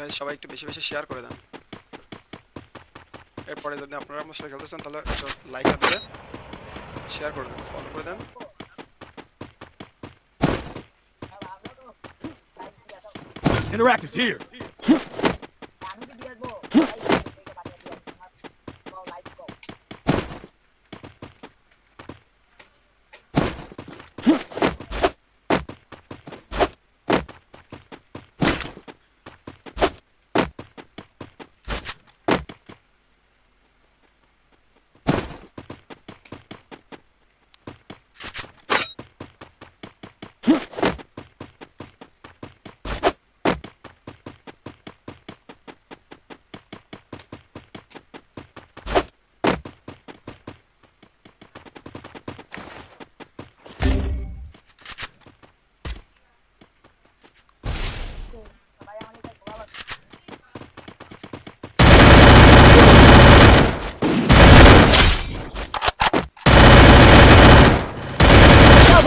Guys সবাই একটু বেশি বেশি শেয়ার করে দেন এরপরে যদি আপনারা আমার সাথে খেলতে চান, তাহলে লাইক দিয়ে শেয়ার করে দেন ফলো করে দেন Interactive's here.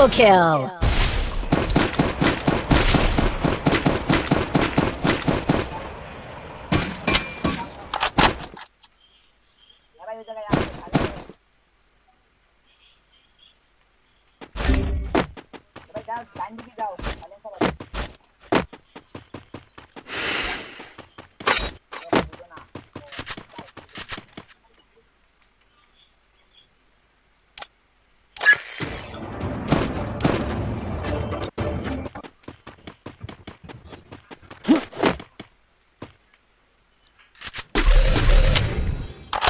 Double kill. जाओ जाओ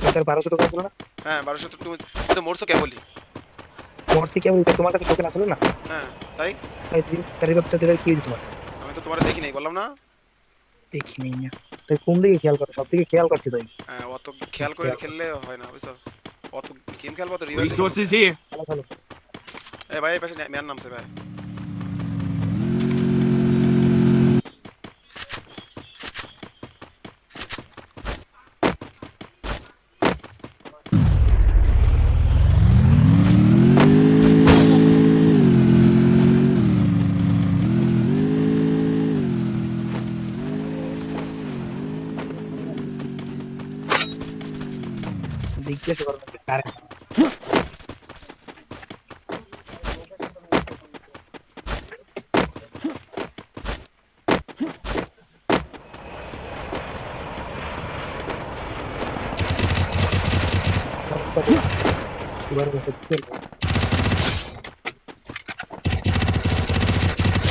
ছিল না? হ্যাঁ তো তুমি তো তোমার আমি তোমার কাছে টোকেন আসলো না? হ্যাঁ তাই? তাই তুই তার রিভাবটা দিলে কি তোমার আমি তো তোমার দেখি নাই বললাম না? দেখি নেই না। তাই কোন দিকে খেয়াল করো সব দিকে খেয়াল করছি তুই। হ্যাঁ অত খেয়াল করে খেললে হয় না বুঝছ? অত গেম খেলব তো ভাই এই পাশে নামছে ভাই।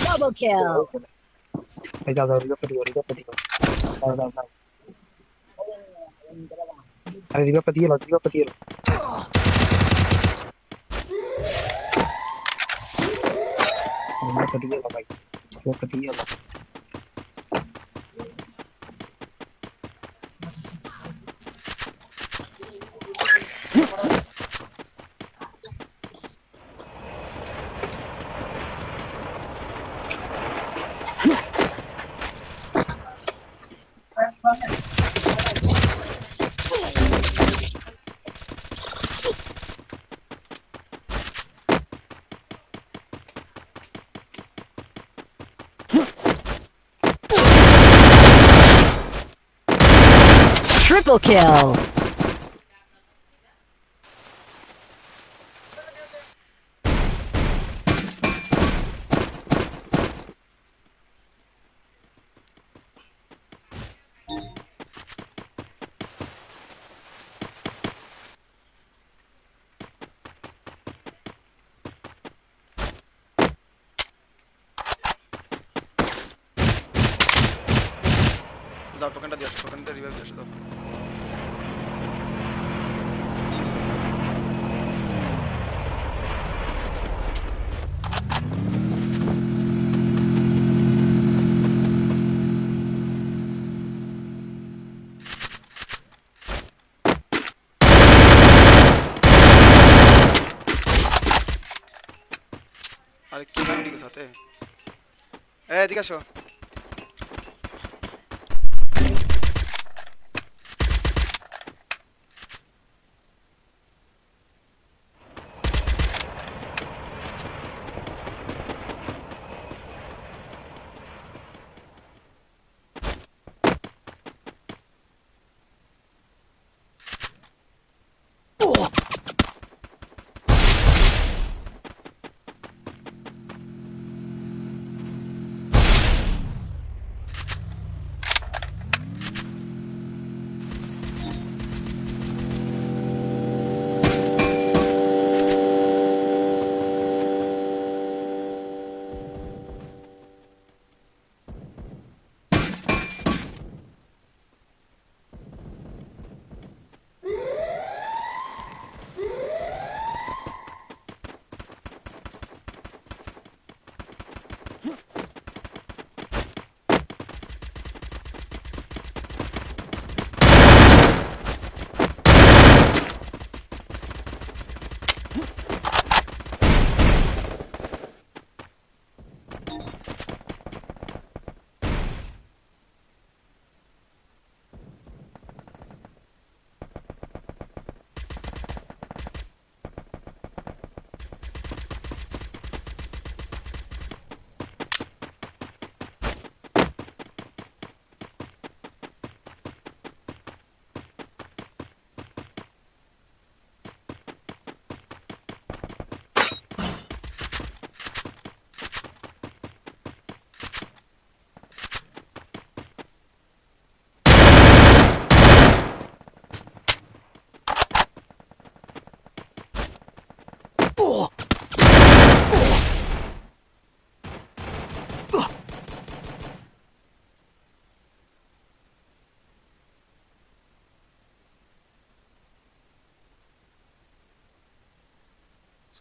Double kill. अरे रिवा पतिए लो रिवा पतिए लो रिवा पतिए लो भाई रिवा लो Triple kill! Dá, tô cantando Deus, tô cantando Deus, tô. de ticaso.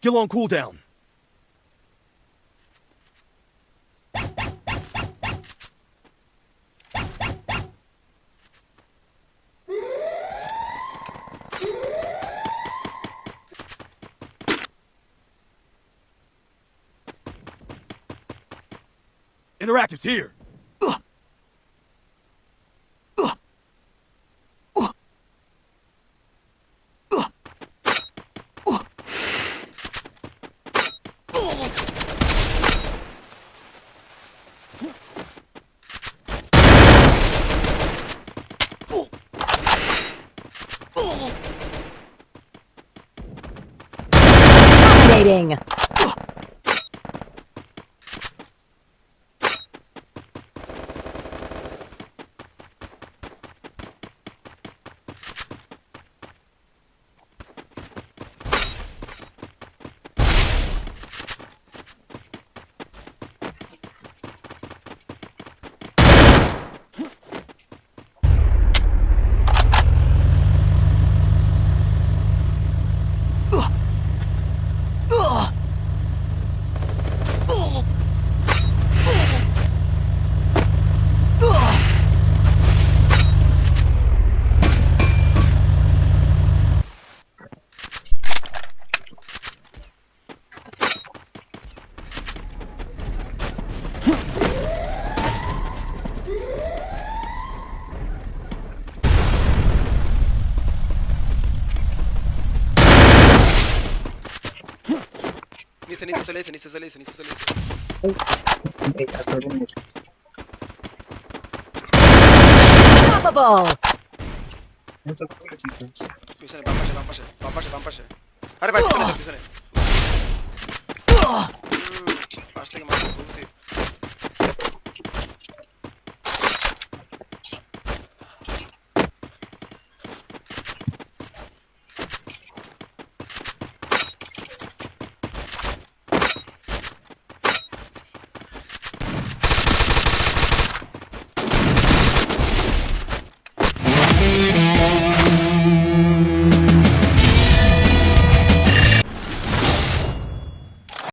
Still on cooldown. Interactive's here. Dominating. নিচে নিচে চলে এসে নিচে চলে এসে নিচে চলে এসে এই কাজ করবেন না। Unstoppable. পিছনে বাম পাশে বাম পাশে বাম পাশে বাম পাশে আরে ভাই পিছনে যাও, পিছনে উম, পাশ থেকে মারতে বলছি